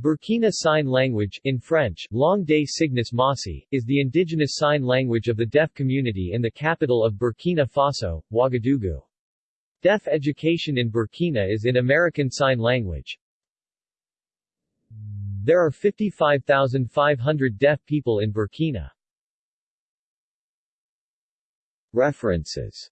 Burkina Sign Language in French, Langue des Signes Mossi, is the indigenous sign language of the deaf community in the capital of Burkina Faso, Ouagadougou. Deaf education in Burkina is in American Sign Language. There are 55,500 deaf people in Burkina. References